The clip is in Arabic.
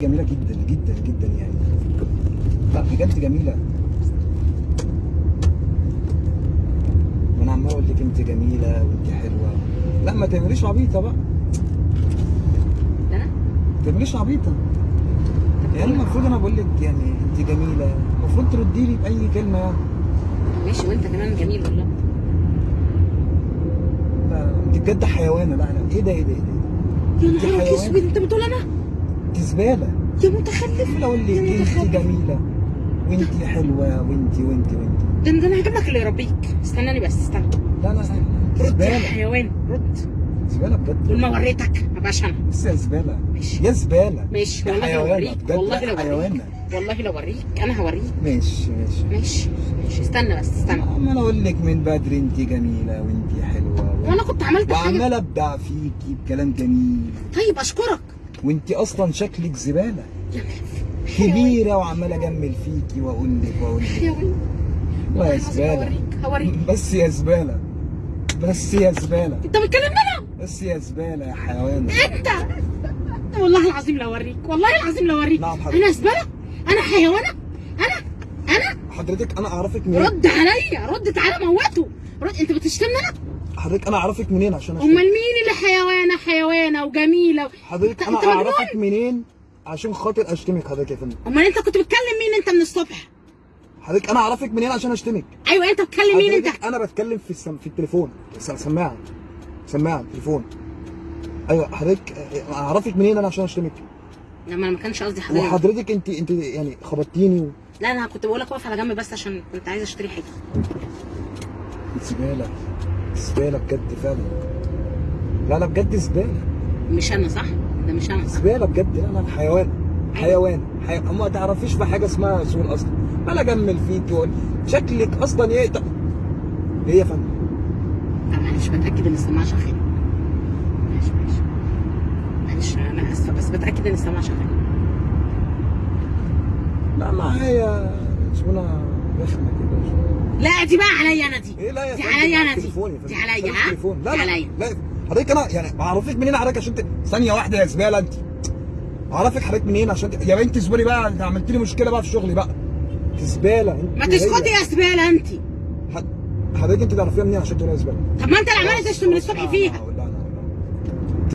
جميلة جدا جدا جدا يعني. لا بجد جميلة. ما أنا عمال أقول لك أنت جميلة وأنت حلوة. لا ما تعمليش عبيطة بقى. أنا؟ ما تعمليش عبيطة. يعني المفروض أنا بقول لك يعني أنت جميلة. المفروض تردي لي بأي كلمة. يعني ماشي وأنت كمان جميل والله. لا أنت بجد حيوانة. لا لا. إيه ده إيه ده إيه ده؟ يا حيوان. اسود أنت بتقول أنا؟ انت زبالة. يا متخلف. لك يا انت جميلة. وانت حلوة وانت وانت وانت ده أنا هجيب لك اللي يربيك. استناني بس استنى. لا لا رد يا حيوان رد. زبالة بجد. طول ما وريتك ما بقاش أنا. بس يا زبالة. ماشي. يا زبالة. ماشي. والله لو اوريك بجد. والله لو اوريك حيوانة. والله لو اوريك أنا هوريك. ماشي ماشي. ماشي ماشي. استنى بس استنى. عمال أقول لك من بدري انت جميلة وانت حلوة وأنا كنت عملت حاجة. وعمال ابدع فيكي بكلام جميل. طيب اشكرك. وانت أصلا شكلك زبالة. يا كبيرة وعمال أجمل فيكي واقول لك واقول لك حيوان لا يا والله هوريك هوريك. بس يا زبالة. بس يا زبالة. انت بتكلم أنا بس يا زبالة يا حيوان. انت. والله العظيم لو أوريك. والله العظيم لو أوريك. نعم حضرتك. أنا زبالة. أنا حيوانة. أنا أنا. حضرتك أنا أعرفك منين؟ رد عليا. رد تعالى موته. رد أنت بتشتمني أنا حضرتك أنا أعرفك منين عشان أمال؟ مين اللي حيوانه وجميله حضرتك أنا؟ أعرفك منين؟ عشان خاطر أشتمك حضرتك يا فندم. أمال أنت كنت بتكلم مين أنت من الصبح؟ حضرتك أنا أعرفك منين عشان أشتمك؟ أيوه أنت بتكلم مين أنت؟ أنا بتكلم في السم... في التليفون. سماعة. سماعة تليفون أيوه حضرتك أعرفك منين أنا عشان أشتمك؟ لما أنا ما كانش قصدي حضرتك. وحضرتك أنت أنت يعني خبطتيني و... لا أنا كنت بقول لك أقف على جنب بس عشان كنت عايزه أشتري حاجة. زبالة. زبالة بجد فعلا. لا لا بجد زبالة. مش أنا صح؟ ده مش أنا صح؟ زبالة بجد لا حيوان حيوان حي... ما تعرفيش في حاجة اسمها سؤال أصلا. أنا اجمل فيك واقول شكلك أصلا إيه؟ طب إيه يا فندم؟ طب معلش بتأكد إن السماعة شغالة. ماشي ماشي معلش أنا آسفة بس بتأكد إن السماعة شغالة. لا معايا زبونه رخمة كده. لا دي بقى عليا أنا دي. إيه؟ لا يا دي عليا أنا دي. دي عليا ها؟ دي عليا. لا. حضرتك أنا يعني بعرفك منين حضرتك عشان ت... ثانية واحدة يا زبالة. أنت اعرفك حضرتك منين عشان ت... يا بنت اصبري بقى أنت عملت لي مشكلة بقى في شغلي بقى. أنت زبالة أنت ما تسكتي. يا زبالة أنت. حضرتك أنت تعرفيها منين عشان تقولي يا زبالة؟ طب ما أنت اللي عمال تشتم من الصبح فيها.